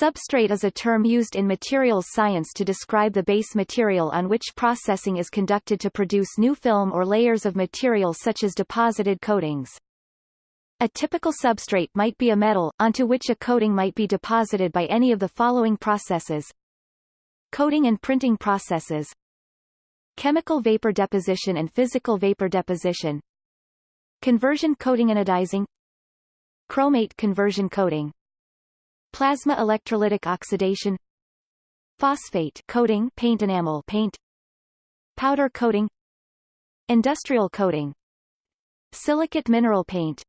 Substrate is a term used in materials science to describe the base material on which processing is conducted to produce new film or layers of material such as deposited coatings. A typical substrate might be a metal, onto which a coating might be deposited by any of the following processes. Coating and printing processes Chemical vapor deposition and physical vapor deposition Conversion coating anodizing Chromate conversion coating Plasma electrolytic oxidation Phosphate coating paint enamel paint Powder coating Industrial coating Silicate mineral paint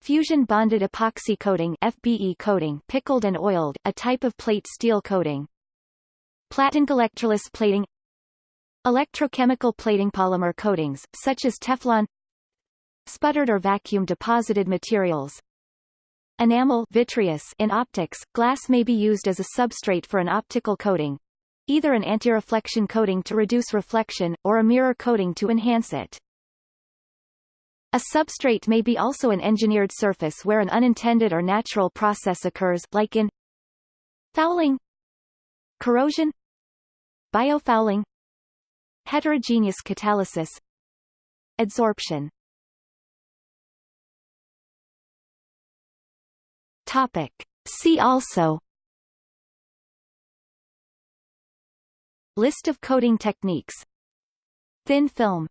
Fusion bonded epoxy coating FBE coating pickled and oiled, a type of plate steel coating Platen electroless plating Electrochemical plating polymer coatings, such as Teflon Sputtered or vacuum deposited materials Enamel vitreous in optics, glass may be used as a substrate for an optical coating, either an anti-reflection coating to reduce reflection, or a mirror coating to enhance it. A substrate may be also an engineered surface where an unintended or natural process occurs, like in fouling, corrosion, biofouling, heterogeneous catalysis, adsorption. Topic. See also. List of coating techniques. Thin film